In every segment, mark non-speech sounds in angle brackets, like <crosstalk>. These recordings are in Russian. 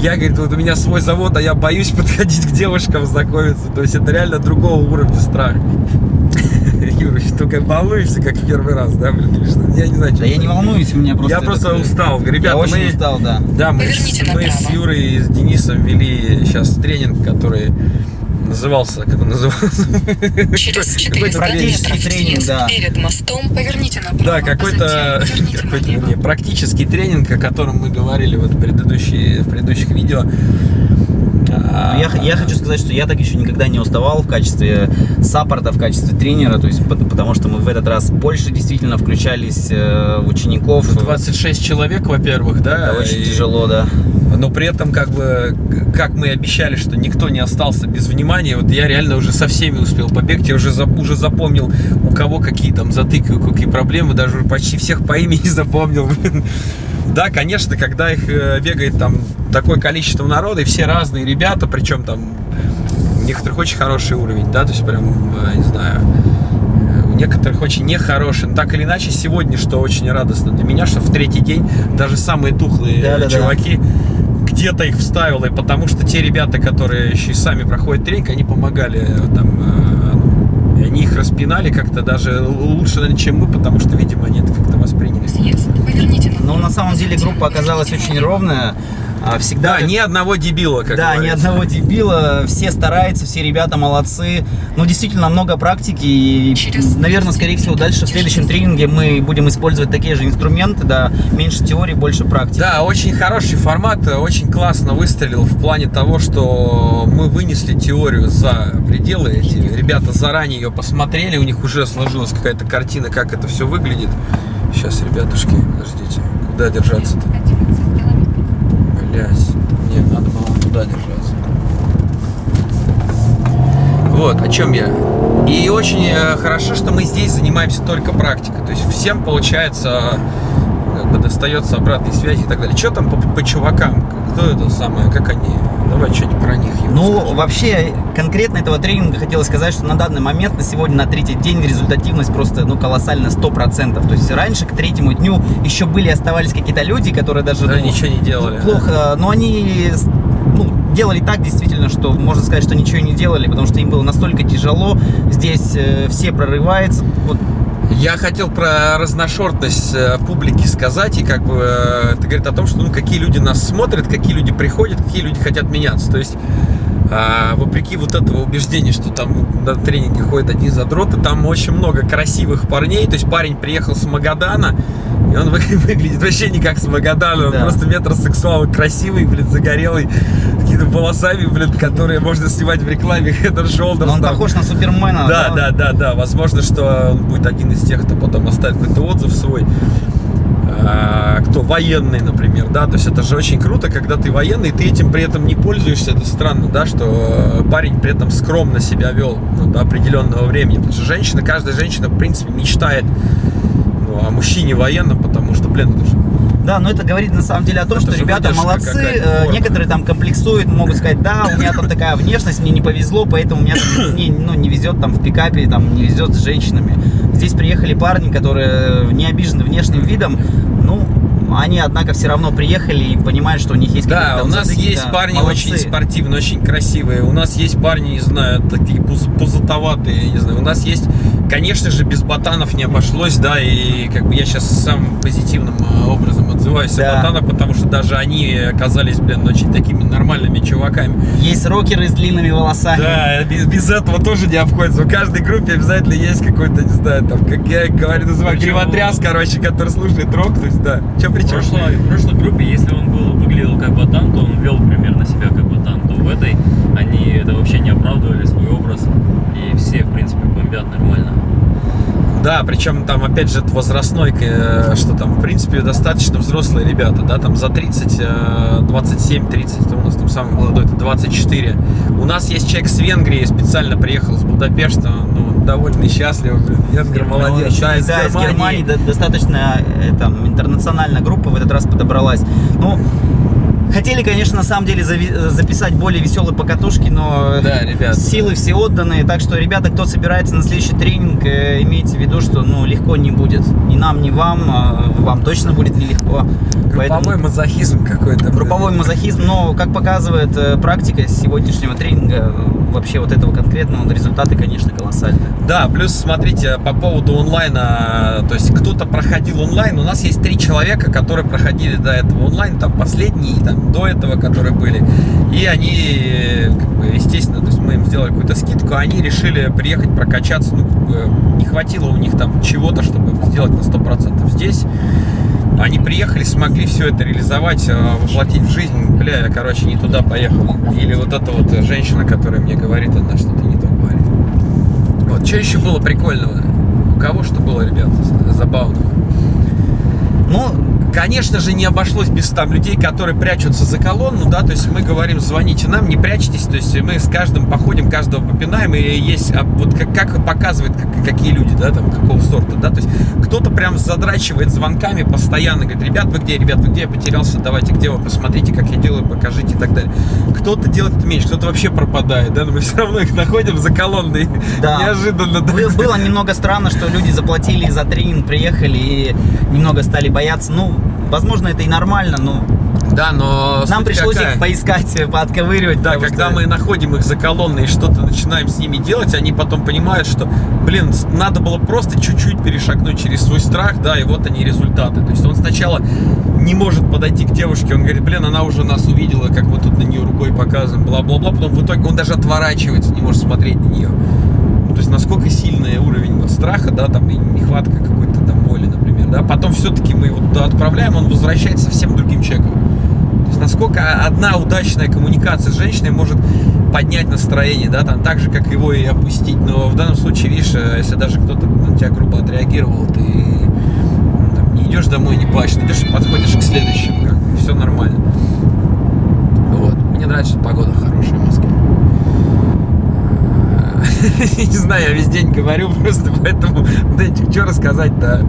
Я, говорит, вот у меня свой завод, а я боюсь <laughs> подходить к девушкам знакомиться. То есть это реально другого уровня страх. <laughs> Юра, что только волнуешься, как в первый раз, да, блин, или что? Я не знаю, что. Да я не волнуюсь, у меня просто... Я просто устал. Ребята, Я очень мы... устал, да. Да, мы, мы с. Юрой и с Денисом вели сейчас тренинг, который назывался, как он назывался? Через Какой-то 400 практический метров тренинг, да. перед мостом поверните направо. Да, какой-то вернее, <laughs> практический тренинг, о котором мы говорили вот в, предыдущие, в предыдущих видео. А, Ну, Я, я хочу сказать, что я так еще никогда не уставал в качестве саппорта, в качестве тренера, то есть пот- потому что мы в этот раз больше действительно включались э, в учеников. 26 человек, во-первых, да? Это очень и- тяжело, да. Но при этом, как бы, как мы и обещали, что никто не остался без внимания, вот я реально уже со всеми успел побегать, я уже, за- уже запомнил, у кого какие там затыки, у какие проблемы, даже почти всех по имени <laughs> запомнил. блин. Да, конечно, когда их э, бегает там такое количество народа, и все разные ребята, причем там у некоторых очень хороший уровень, да, то есть прям, э, не знаю, э, у некоторых очень нехороший. Но так или иначе, сегодня, что очень радостно для меня, что в третий день даже самые тухлые э, Да-да-да. чуваки где-то их вставило, и потому что те ребята, которые еще и сами проходят тренинг, они помогали там, ну, они их распинали как-то даже лучше, чем мы, потому что, видимо, они это как-то восприняли. Съезд поверните направо. Но на самом деле группа оказалась очень ровная. А, Всегда Да, ни одного дебила, как Да, ни говорится. одного дебила, все стараются, все ребята молодцы. Ну, действительно, много практики. И, Через- наверное, скорее всего, дальше в следующем тренинге мы будем использовать такие же инструменты, да, меньше теории, больше практики. Да, очень хороший формат, очень классно выстрелил в плане того, что мы вынесли теорию за пределы. Эти ребята заранее ее посмотрели, у них уже сложилась какая-то картина, как это все выглядит. Сейчас, ребятушки, подождите, куда держаться-то? Блять, не, надо было туда держаться. Вот, о чем я. И очень э, хорошо, что мы здесь занимаемся только практикой. То есть всем получается как бы достается обратной связи и так далее. Что там по, по чувакам? Кто это самое? Как они? Давай что-нибудь про них. Ну, скажи. вообще, конкретно этого тренинга хотелось сказать, что на данный момент, на сегодня, на третий день, результативность просто, ну, колоссальная, 100%. То есть раньше, к третьему дню, еще были, оставались какие-то люди, которые даже, Да, ну, ничего не делали. плохо, но они ну, делали так действительно, что можно сказать, что ничего не делали, потому что им было настолько тяжело. Здесь э, все прорываются. Вот, Я хотел про разношерстность э, публики сказать, и как бы э, это говорит о том, что ну, какие люди нас смотрят, какие люди приходят, какие люди хотят меняться. То есть, а, вопреки вот этого убеждения, что там на тренинге ходят одни задроты, там очень много красивых парней. То есть парень приехал с Магадана, и он вы- <laughs> выглядит вообще не как с Магадана, он Да. просто метросексуал, красивый, блин, загорелый, какими-то волосами, блин, которые можно снимать в рекламе Head and Shoulders. но он там. похож на Супермена. Да, да, да, да. Возможно, что он будет один из тех, кто потом оставит какой-то отзыв свой. А, Кто военный, например, да, то есть это же очень круто, когда ты военный, ты этим при этом не пользуешься, это странно, да, что э, парень при этом скромно себя вел ну, до определенного времени, потому что женщина, каждая женщина, в принципе, мечтает ну, о мужчине военном, потому что, блин, это же Да, но это говорит на самом деле о том, Это что ребята выдержка молодцы, э, некоторые там комплексуют, могут сказать, да, у меня там такая внешность, мне не повезло, поэтому у меня там не, ну, не везет там в пикапе, там не везет с женщинами. Здесь приехали парни, которые не обижены внешним видом, ну, они, однако, все равно приехали и понимают, что у них есть Да, какие-то у нас задатки, есть да, парни молодцы. очень спортивные, очень красивые. У нас есть парни, не знаю, такие пуз- пузатоватые, я не знаю. У нас есть, конечно же, без ботанов не обошлось, да, и как бы я сейчас самым позитивным э, образом отзываюсь Да. о ботанах, потому что даже они оказались, блин, очень такими нормальными чуваками. Есть рокеры с длинными волосами. Да, без, без этого тоже не обходится. В каждой группе обязательно есть какой-то, не знаю, там, как я говорю, называю, гривотряс, короче, который слушает рок, то есть, да. Че В причем? прошлой, в прошлой группе, если он был, выглядел как ботан, то он вел примерно себя как ботан, то в этой они это вообще не оправдывали свой образ, и все, в принципе, бомбят нормально. Да, причем там, опять же, возрастной, э, что там, в принципе, достаточно взрослые ребята, да, там за 30, э, 27-30, кто у нас там самый молодой, это 24. У нас есть человек с Венгрии, специально приехал с Будапешта, ну, довольно счастлив, Венгер Ну, молодец, еще, да, из да, из Германии. Германии до- достаточно э, там, интернациональная группа в этот раз подобралась. Ну, Хотели, конечно, на самом деле зави- записать более веселые покатушки, но Да, ребят. силы все отданы. Так что, ребята, кто собирается на следующий тренинг, э, имейте в виду, что ну, легко не будет. Ни нам, ни вам. а Вам точно будет нелегко. Групповой мазохизм какой-то. Групповой мазохизм, но, как показывает э, практика сегодняшнего тренинга, э, вообще вот этого конкретного, результаты, конечно, колоссальные. Да, плюс смотрите, по поводу онлайна, то есть кто-то проходил онлайн, у нас есть три человека, которые проходили до этого онлайн, там последние, там до этого, которые были, и они, как бы, естественно, то есть мы им сделали какую-то скидку, они решили приехать прокачаться, ну, как бы, не хватило у них там чего-то, чтобы сделать на 100% здесь, они приехали, смогли все это реализовать, э, воплотить в жизнь. Бля, я, короче, не туда поехал. Или вот эта вот женщина, которая мне говорит, она что-то не то говорит. Вот, что еще было прикольного? У кого что было, ребят, забавного? Ну, Конечно же, не обошлось без там людей, которые прячутся за колонну, да, то есть мы говорим, звоните нам, не прячьтесь, то есть мы с каждым походим, каждого попинаем, и есть, а, вот как, как показывает, как- какие люди, да, там, какого сорта, да, то есть кто-то прям задрачивает звонками постоянно, говорит, ребят, вы где, ребят, вы где, я потерялся, давайте, где вы, посмотрите, как я делаю, покажите и так далее. Кто-то делает это меньше, кто-то вообще пропадает, да, но мы <laughs> все равно их находим за колонной, Да. неожиданно, да. Бы- Было немного странно, что люди заплатили за тренинг, приехали и немного стали бояться. Ну, возможно, это и нормально, но Да, но нам пришлось какая? их поискать, <laughs> поотковыривать. Да, когда что- мы находим их за колонной и что-то начинаем с ними делать, они потом понимают, что, блин, надо было просто чуть-чуть перешагнуть через свой страх, да, и вот они результаты. То есть он сначала не может подойти к девушке, он говорит, блин, она уже нас увидела, как мы тут на нее рукой показываем, бла-бла-бла, потом в итоге он даже отворачивается, не может смотреть на нее. То есть насколько сильный уровень вот страха, да, там, и нехватка какой-то там воли, например, да. Потом все-таки мы его туда отправляем, он возвращается совсем другим человеком. То есть насколько одна удачная коммуникация с женщиной может поднять настроение, да, там так же, как его и опустить. Но в данном случае, видишь, э, если даже кто-то на тебя грубо отреагировал, ты там, не идешь домой, не плачешь, идешь подходишь к следующему, как нормально. Вот. Мне нравится, что погода хорошая в Москве. <laughs> Не знаю, я весь день говорю просто, поэтому, Дэнчик, что рассказать-то?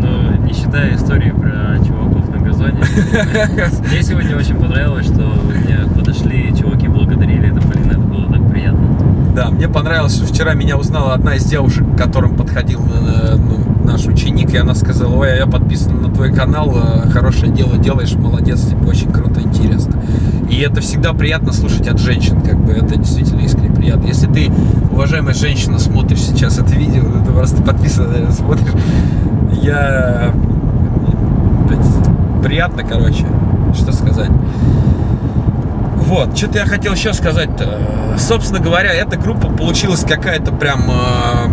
Ну, не считая истории про чуваков на газоне. <laughs> Мне сегодня очень понравилось, что мне подошли чуваки, благодарили. Это, блин, это было так приятно. Да, мне понравилось, что вчера меня узнала одна из девушек, к которым подходил э, ну, наш ученик, и она сказала, ой, а я подписана на твой канал, э, хорошее дело делаешь, молодец, типа, очень круто, интересно. И это всегда приятно слушать от женщин, как бы, это действительно искренне приятно. Если ты, уважаемая женщина, смотришь сейчас это видео, ну, ты просто подписана, наверное, смотришь, я... Приятно, короче, что сказать. Вот, что-то я хотел еще сказать-то. Собственно говоря, эта группа получилась какая-то прям, э,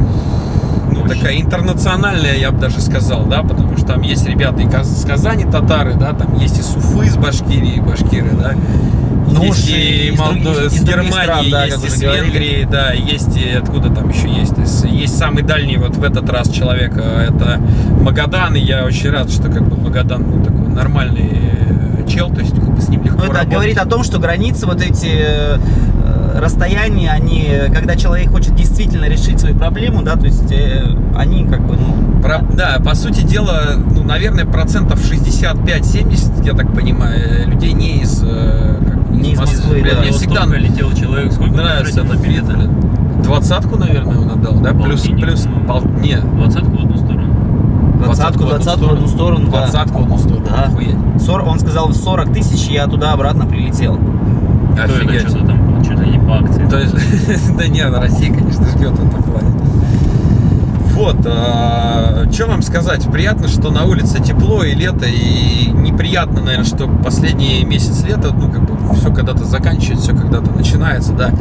ну, такая интернациональная, я бы даже сказал, да, потому что там есть ребята и с Казани татары, да, там есть и с Уфы, из Башкирии, башкиры, да. Ну, есть и и из Молдо- из Германии, стран, да, есть и говорили. Венгрии, да, есть и откуда там еще есть. Есть Есть самый дальний вот в этот раз человек, э, это Магадан, и я очень рад, что как бы Магадан ну, такой нормальный чел, то есть как бы с ним легко Ну, это работать. говорит о том, что границы, вот эти э, э, расстояния, они, когда человек хочет действительно решить свою проблему, да, то есть э, они как бы, ну, Про- да, по сути дела, ну, наверное, процентов 65-70, я так понимаю, людей не из, э, как Не из Москвы, да. мне всегда летел человек. Сколько нравится на билеты? Двадцатку, наверное, он отдал, да? Плюс, Полтинник, плюс, по-моему. пол, нет, Двадцатку в одну сторону. Двадцатку, двадцатку в одну сторону. Двадцатку в одну сторону, Да. охуеть. 40 он сказал 40 тысяч, я туда-обратно прилетел. То это Офигеть. что-то там, ли не по акции. То есть, <laughs> да нет, Россия, конечно, ждет в этом плане. Вот, что вам сказать? Приятно, что на улице тепло и лето, и неприятно, наверное, что последний месяц лета, ну, как бы, все когда-то заканчивается, все когда-то начинается, да.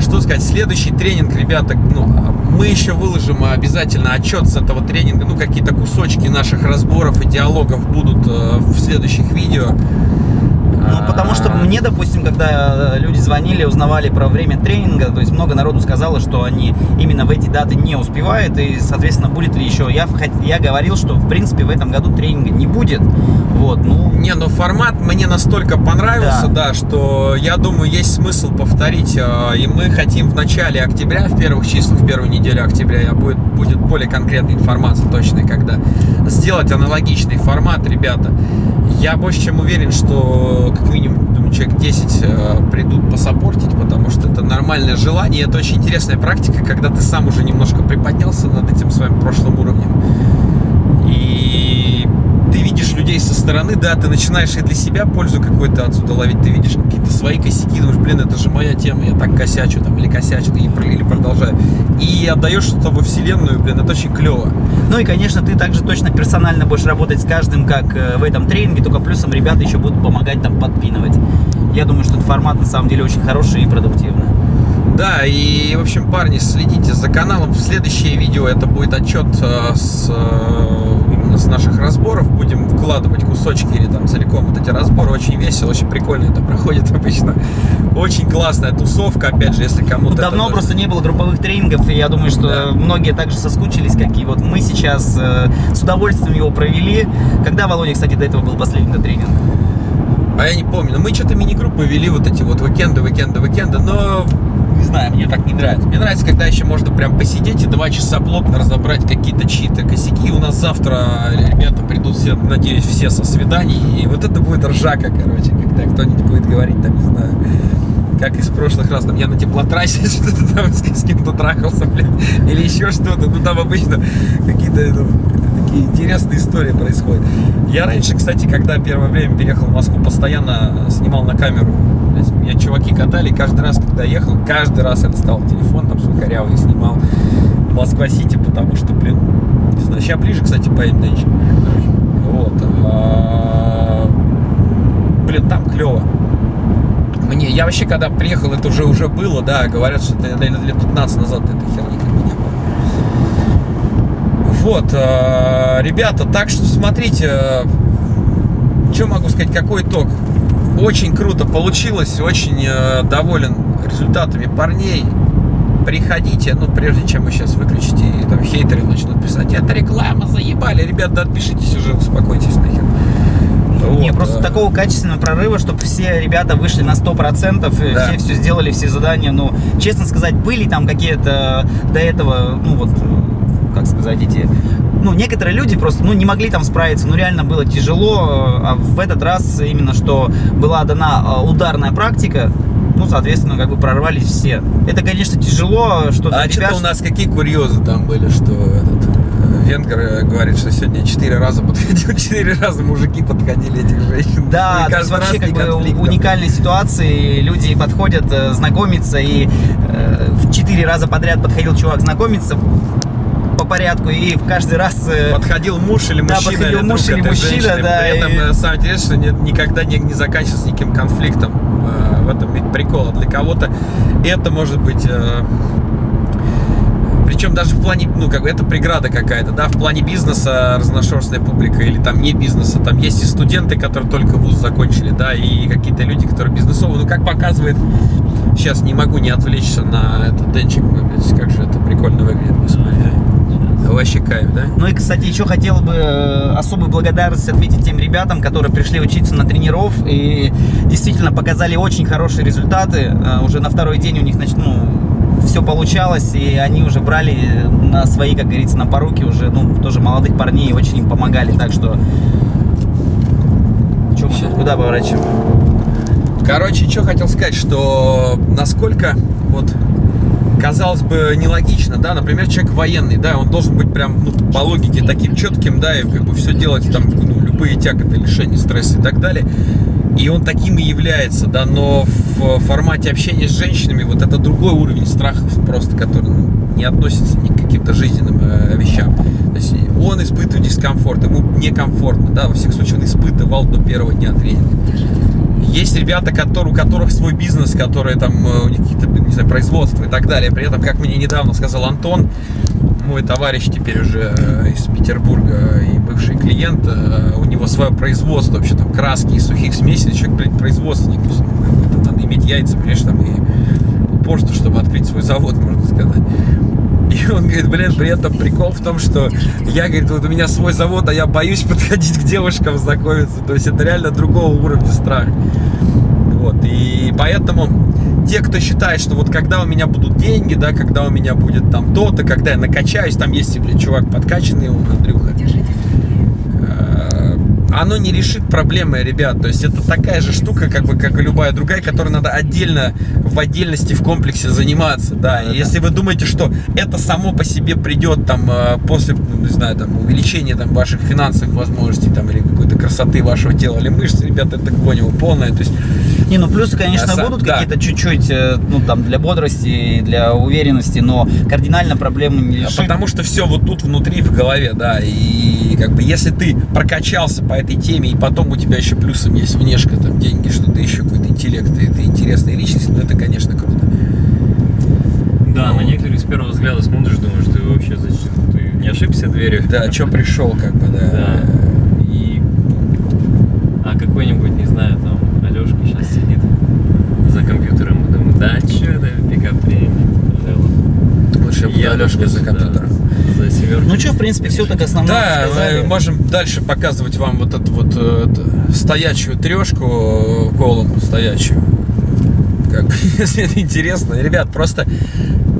Что сказать, следующий тренинг, ребята, ну, мы еще выложим обязательно отчет с этого тренинга, ну, какие-то кусочки наших разборов и диалогов будут э, в следующих видео. Ну, потому что мне, допустим, когда э, люди звонили, узнавали про время тренинга, то есть много народу сказало, что они именно в эти даты не успевают, и, соответственно, будет ли еще. Я, я говорил, что, в принципе, в этом году тренинга не будет. Вот, ну, Не, но формат мне настолько понравился, да, что я думаю, есть смысл повторить. э, И мы хотим в начале октября, в первых числах, в первую неделю октября, я будет, будет более конкретная информация точная, когда сделать аналогичный формат, ребята. Я больше чем уверен, что как минимум думаю, человек 10 э, придут посопортить, потому что это нормальное желание. Это очень интересная практика, когда ты сам уже немножко приподнялся над этим своим прошлым уровнем. Людей со стороны, да, ты начинаешь и для себя пользу какую-то отсюда ловить, ты видишь какие-то свои косяки, думаешь, блин, это же моя тема, я так косячу там, или косячу, и, про- или продолжаю. И отдаешь что-то во вселенную, блин, это очень клево. Ну и, конечно, ты также точно персонально будешь работать с каждым, как э, в этом тренинге, только плюсом ребята еще будут помогать там подпинывать. Я думаю, что этот формат на самом деле очень хороший и продуктивный. Да, и, в общем, парни, следите за каналом. В следующее видео это будет отчет э, с, э, с наших разборов. Будем вкладывать кусочки или там целиком вот эти разборы. Очень весело, очень прикольно это проходит <laughs> обычно. Очень классная тусовка, опять же, если кому-то... Ну, это давно нужно. просто не было групповых тренингов, и я думаю, что Да. многие также соскучились, как и вот мы сейчас э, с удовольствием его провели. Когда, Володя, кстати, до этого был последний тренинг? А я не помню, но мы что-то мини-группы вели вот эти вот уикенды, уикенды, уикенды, но знаю, мне так не нравится. Мне нравится, когда еще можно прям посидеть и два часа плотно разобрать какие-то чьи-то косяки. У нас завтра ребята придут все, надеюсь, все со свиданий, и вот это будет ржака, короче, когда кто-нибудь будет говорить, там, не знаю, как из прошлых раз, там, я на теплотрассе <laughs> что-то там с, кем-то трахался, блин, или еще что-то. Ну, там обычно какие-то ну, такие интересные истории происходят. Я раньше, кстати, когда первое время переехал в Москву, постоянно снимал на камеру. Меня чуваки катали, каждый раз, когда ехал, каждый раз я доставал телефон, там свой корявый снимал Москва-Сити, потому что, блин, не знаю, сейчас ближе, кстати, поедем нынче. Вот. а, Блин, там клево. Мне, я вообще, когда приехал, это уже уже было, да, говорят, что это лет лет 15 назад этой херни как бы не было. Вот, э, ребята, так что смотрите, что могу сказать, какой итог? Очень круто получилось, очень э, доволен результатами парней. Приходите, ну, прежде чем вы сейчас выключите, и там хейтеры начнут писать, это реклама, заебали, ребята, отпишитесь уже, успокойтесь нахер. Не, Вот, просто э, такого качественного прорыва, чтобы все ребята вышли на 100%, и Да. все все сделали, все задания. Ну, честно сказать, были там какие-то до этого, ну вот, как сказать, эти... Ну, некоторые люди просто, ну, не могли там справиться, ну, реально было тяжело, а в этот раз именно, что была дана э, ударная практика, ну, соответственно, как бы прорвались все. Это, конечно, тяжело, что А что-то у нас какие курьезы там были, что этот э, венгер э, говорит, что сегодня четыре раза подходил, <laughs> четыре раза мужики подходили этих женщин. Да, то есть вообще как бы уникальные ситуации, люди подходят э, знакомиться, и э, в четыре раза подряд подходил чувак знакомиться порядку, и в каждый раз... э, Подходил муж или Да, мужчина, подходил или муж или мужчина, женщины. да, При этом, и- деле, что не- никогда не, не заканчивается никаким конфликтом. Э, В этом ведь прикол. А Для кого-то это может быть... э, Причем даже в плане, ну, как бы это преграда какая-то, да, в плане бизнеса разношерстная публика или там не бизнеса, там есть и студенты, которые только вуз закончили, да, и какие-то люди, которые бизнесовые, ну, как показывает, сейчас не могу не отвлечься на этот денчик, как же это прикольно выглядит, господи. Вообще кайф, да? Ну и, кстати, еще хотел бы э, особую благодарность отметить тем ребятам, которые пришли учиться на тренеров и действительно показали очень хорошие результаты. Э, Уже на второй день у них нач- ну, все получалось, и они уже брали на свои, как говорится, на поруки уже, ну, тоже молодых парней и очень им помогали. Так что... Чё мы куда поворачиваем? Короче, что хотел сказать, что насколько вот казалось бы нелогично, да, например, человек военный, да, он должен быть прям ну, по логике таким четким, да, и как бы все делать там, ну, любые тяготы, лишения, стресса и так далее. И он таким и является, да, но в формате общения с женщинами вот это другой уровень страхов просто, который ну, не относится ни к каким-то жизненным э, вещам. То есть он испытывает дискомфорт, ему некомфортно, да, во всех случаях он испытывал до первого дня тренинга. Есть ребята, которые, у которых свой бизнес, которые там, э, у них какие-то, не знаю, производства и так далее. При этом, как мне недавно сказал Антон, мой товарищ теперь уже э, из Петербурга и бывший клиент, э, у него свое производство, вообще там краски из сухих смесей, человек, блядь, производственник. яйца, понимаешь, там и упорство, чтобы открыть свой завод, можно сказать. И он говорит, блин, при этом прикол в том, что я, говорит, вот у меня свой завод, а я боюсь <laughs> подходить к девушкам знакомиться. То есть это реально другого уровня страх. Вот, и поэтому те, кто считает, что вот когда у меня будут деньги, да, когда у меня будет там то-то, когда я накачаюсь, там есть, блин, чувак подкачанный, он, Андрюха, э, оно не решит проблемы, ребят. То есть это такая же штука, как бы, как и любая другая, которой надо отдельно, в отдельности, в комплексе заниматься, да. И если вы думаете, что это само по себе придет там э, после, ну, не знаю, там увеличения там ваших финансовых возможностей там или какой-то красоты вашего тела или мышц, ребята, это гонево полное. То есть Не, ну плюсы, конечно, А, будут да. какие-то чуть-чуть, э, ну там для бодрости, для уверенности, но кардинально проблемы не решит. Потому что все вот тут внутри, в голове, да. И как бы если ты прокачался по этой теме, и потом у тебя еще плюсом есть внешка, там деньги, что ты еще какой-то интеллект, и ты интересная личность, ну это, конечно, круто. Да, на некоторых с первого взгляда смотришь, думаешь, ты вообще зачем? Ты не ошибся дверью? Да, что пришел, как бы, да. Да. И... А какой-нибудь, не знаю, там, Алешка сейчас сидит за да, что это пикап Лучше я буду Алешка за компьютером. За. Ну что, в принципе, все так основное Да, сказали. мы можем дальше показывать вам вот эту вот э, стоячую трешку, колом стоячую. Как бы, <laughs> если это интересно. Ребят, просто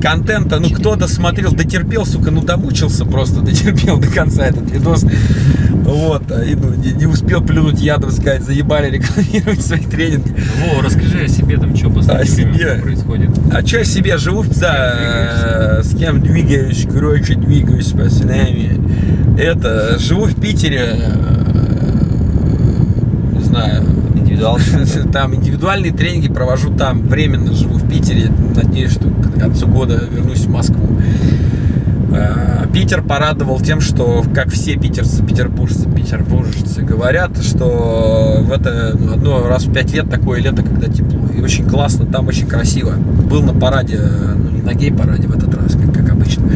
контента, ну кто досмотрел, дотерпел, сука, ну домучился просто, дотерпел до конца этот видос. Вот, а, и ну, не, не успел плюнуть ядом, сказать, заебали рекламировать свои тренинги. Во, расскажи о себе там, что О последнее время себе. происходит. А что я себе живу, да, э, с кем двигаюсь, короче, двигаюсь с пацанами. Это, живу в Питере, э, не знаю, <laughs> там индивидуальные тренинги провожу там, временно живу в Питере, надеюсь, что к концу года вернусь в Москву. Э, Питер порадовал тем, что, как все питерцы, петербуржцы, петербуржцы говорят, что в это ну, одно раз в пять лет такое лето, когда тепло. И очень классно, там очень красиво. Был на параде, э, ну не на гей-параде в этот раз, как, как обычно,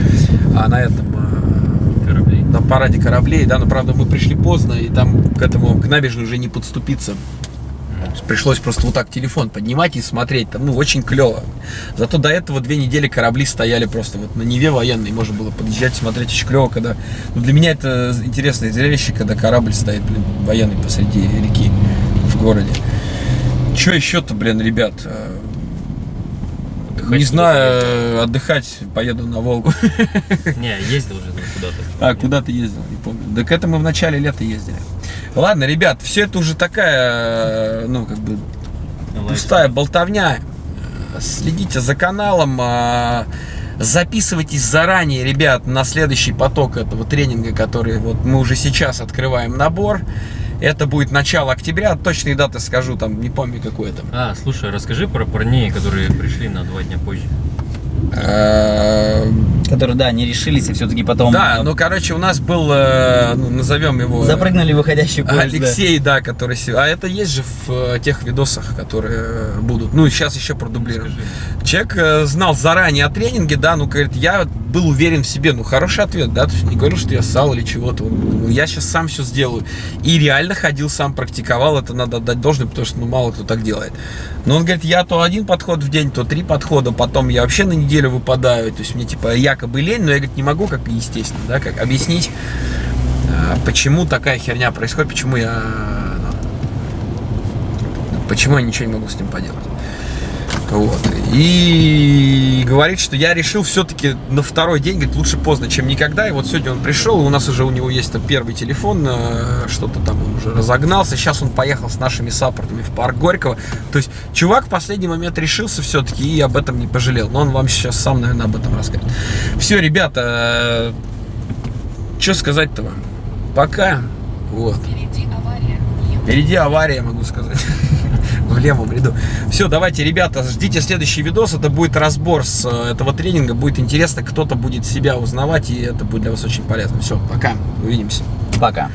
а на этом, э, Кораблей. на параде кораблей, да, но правда мы пришли поздно, и там к этому, к набережной уже не подступиться. Пришлось просто вот так телефон поднимать и смотреть. Там, ну, очень клево. Зато до этого две недели корабли стояли просто вот на Неве военной. Можно было подъезжать, смотреть очень клево, когда... Ну, для меня это интересное зрелище, когда корабль стоит, блин, военный посреди реки в городе. Че еще-то, блин, ребят? Э, Отдыхать Не знаю, э, отдыхать поеду на Волгу. Не, ездил уже куда-то. <laughs> А, куда ты ездил, не помню. Да к этому в начале лета ездили. Ладно, ребят, все это уже такая, э, ну, как бы, пустая болтовня. Следите за каналом, а, записывайтесь заранее, ребят, на следующий поток этого тренинга, который вот мы уже сейчас открываем набор. Это будет начало октября, точные даты скажу, там, не помню, какой это. А, слушай, расскажи про парней, которые пришли на два дня позже. Э, Которые, да, не решились и все-таки потом Да, э, ну, короче, у нас был, э, ну, назовем его... запрыгнули выходящий поезд. да. Алексей, да, который... се- А это есть же в тех видосах, которые будут. Ну, сейчас еще продублируем. Человек знал заранее о тренинге, да, ну, говорит, я был уверен в себе. Ну, хороший ответ, да, то есть не говорю, что я ссал или чего-то. «Ну, Я сейчас сам все сделаю. И реально ходил сам, практиковал, это надо отдать должное, потому что, ну, мало кто так делает. Но он говорит, я то один подход в день, то три подхода, потом я вообще на неделю выпадаю. То есть мне, типа, якобы лень, но я, говорит, не могу, как естественно, да, как объяснить, а, почему такая херня происходит, почему я ну, почему я ничего не могу с ним поделать. Вот. И говорит, что я решил все-таки на второй день, говорит, лучше поздно, чем никогда. И вот сегодня он пришел, и у нас уже у него есть там первый телефон, э, что-то там он уже разогнался. Сейчас он поехал с нашими саппортами в парк Горького. То есть чувак в последний момент решился все-таки и об этом не пожалел. Но он вам сейчас сам, наверное, об этом расскажет. Все, ребята, что сказать-то вам? Пока. Вот. Впереди авария. Впереди авария, могу сказать. В левом ряду. Все, давайте, ребята, ждите следующий видос. Это будет разбор с э, этого тренинга. Будет интересно, кто-то будет себя узнавать, и это будет для вас очень полезно. Все, пока. Увидимся. Пока.